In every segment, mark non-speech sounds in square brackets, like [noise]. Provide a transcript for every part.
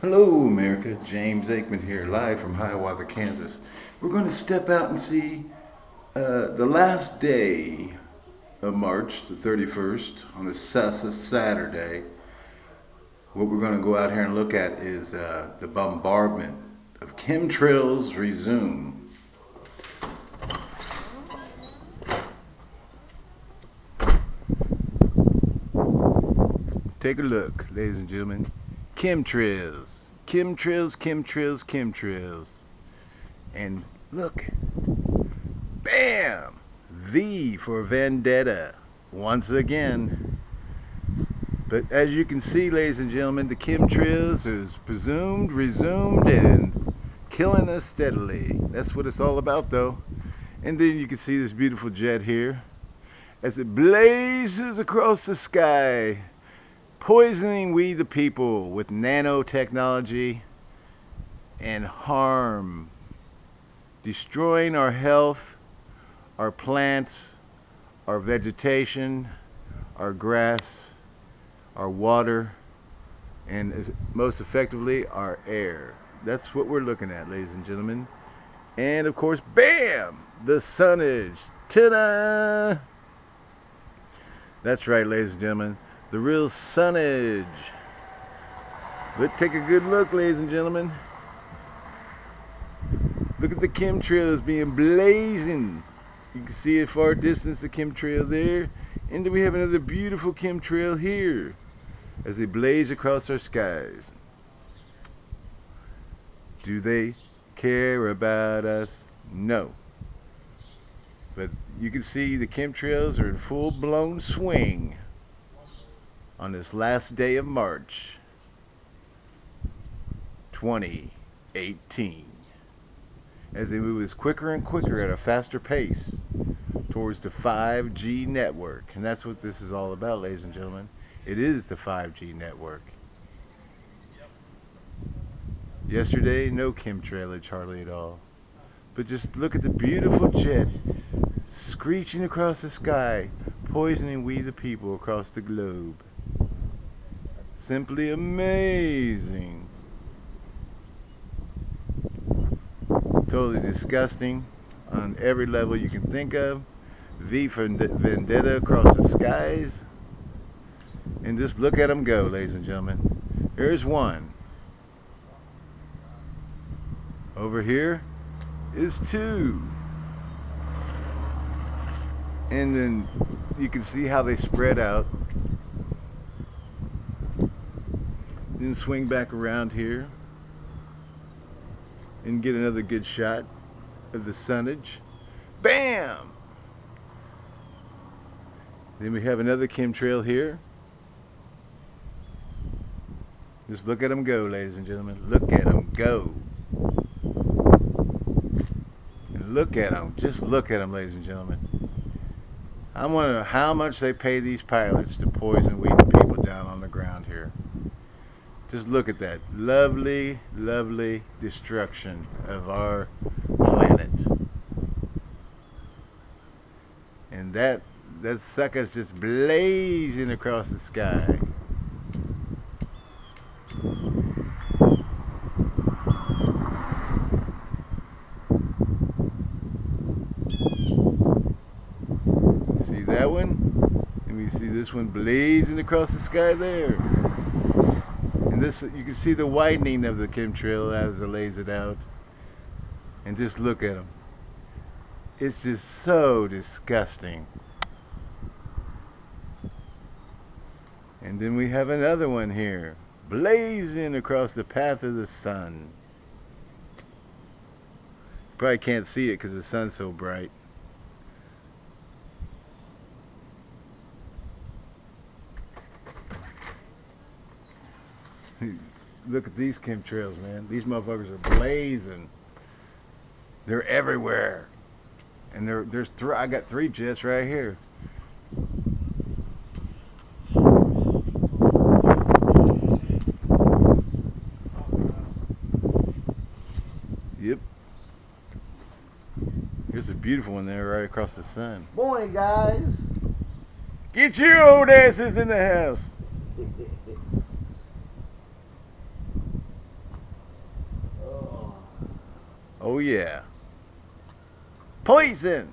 Hello, America. James Aikman here, live from Hiawatha, Kansas. We're going to step out and see uh, the last day of March, the 31st, on the Saturday. What we're going to go out here and look at is uh, the bombardment of chemtrails resume. Take a look, ladies and gentlemen chemtrails, chemtrails, chemtrails, chemtrails. And look, bam! V for vendetta, once again. But as you can see, ladies and gentlemen, the chemtrails is presumed, resumed, and killing us steadily. That's what it's all about, though. And then you can see this beautiful jet here as it blazes across the sky poisoning we the people with nanotechnology and harm, destroying our health, our plants, our vegetation, our grass, our water, and most effectively, our air. That's what we're looking at, ladies and gentlemen. And of course, bam! The sunnage. Ta-da! That's right, ladies and gentlemen the real sunnage. Let's take a good look, ladies and gentlemen. Look at the chemtrails being blazing. You can see at far distance the chemtrail there. And then we have another beautiful chemtrail here as they blaze across our skies. Do they care about us? No. But you can see the chemtrails are in full blown swing on this last day of March 2018 as they move us quicker and quicker at a faster pace towards the 5G network. And that's what this is all about, ladies and gentlemen. It is the 5G network. Yesterday, no chemtrailage hardly at all. But just look at the beautiful jet screeching across the sky, poisoning we the people across the globe simply amazing. Totally disgusting on every level you can think of. V for Vendetta across the skies. And just look at them go, ladies and gentlemen. Here's one. Over here is two. And then you can see how they spread out Then swing back around here and get another good shot of the sunnage. Bam! Then we have another chemtrail here. Just look at them go, ladies and gentlemen. Look at them go. And look at them. Just look at them, ladies and gentlemen. I wonder how much they pay these pilots to poison we the people down on the. Just look at that. Lovely, lovely destruction of our planet. And that that sucker's just blazing across the sky. See that one? Let me see this one blazing across the sky there. And this, you can see the widening of the chemtrail as it lays it out. And just look at them. It's just so disgusting. And then we have another one here, blazing across the path of the sun. Probably can't see it because the sun's so bright. [laughs] Look at these chemtrails, man. These motherfuckers are blazing. They're everywhere. And there, there's three. I got three jets right here. Yep. Here's a beautiful one there right across the sun. Morning, guys. Get your old asses in the house. [laughs] Oh yeah. Poison!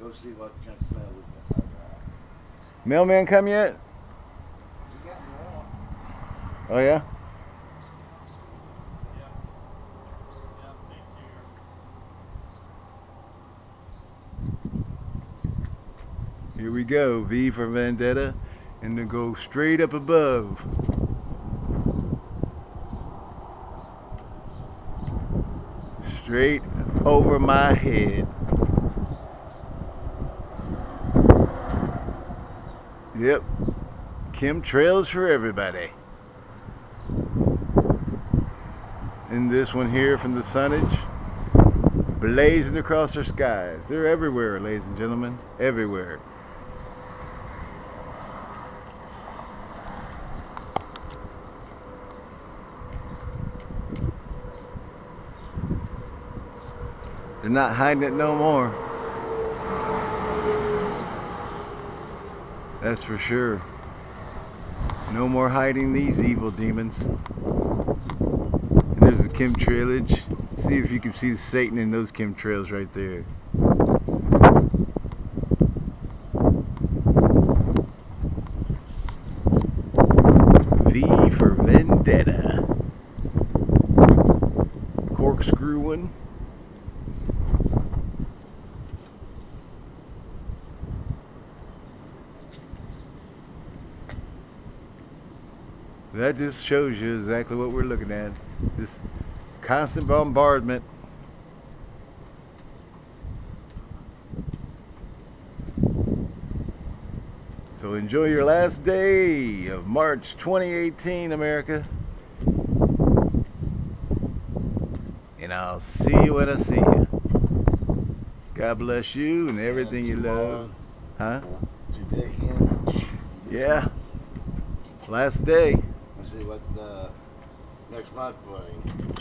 Go see what Chuck Bell was got. Mailman come yet? He got me. Oh yeah? Here we go, V for Vendetta, and then go straight up above. Straight over my head. Yep. Chemtrails for everybody. And this one here from the sunnage, blazing across our skies. They're everywhere, ladies and gentlemen. Everywhere. Not hiding it no more. That's for sure. No more hiding these evil demons. And there's the chemtrailage. See if you can see the Satan in those chemtrails right there. V for Vendetta. Corkscrew one. That just shows you exactly what we're looking at. This constant bombardment. So enjoy your last day of March 2018, America. And I'll see you when I see you. God bless you and everything you love. Huh? Yeah. Last day. See what uh, next month brings.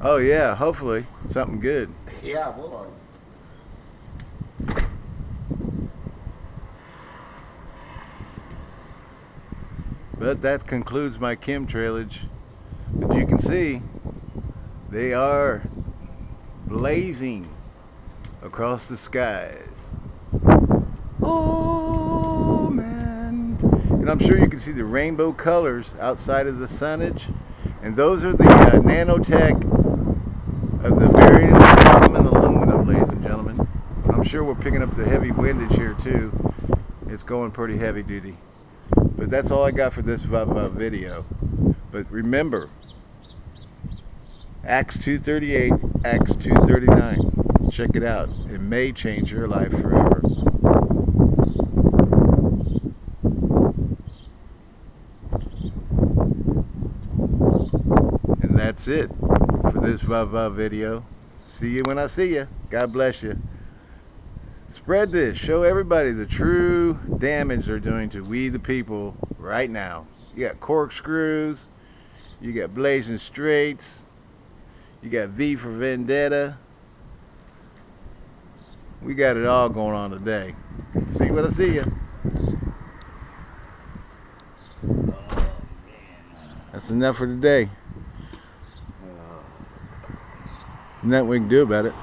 Oh yeah, hopefully something good. Yeah, boy. But that concludes my chemtrailage. But you can see they are blazing across the skies. And I'm sure you can see the rainbow colors outside of the sunnage. And those are the uh, nanotech of the barium, carbon, and aluminum, ladies and gentlemen. I'm sure we're picking up the heavy windage here too. It's going pretty heavy duty. But that's all I got for this uh, video. But remember, Acts 238, Acts 239. Check it out. It may change your life forever. And that's it for this uh, video. See you when I see you. God bless you. Spread this. Show everybody the true damage they're doing to we the people right now. You got corkscrews. You got blazing straights. You got V for Vendetta. We got it all going on today. See what I see you. That's enough for today. Uh, Nothing we can do about it.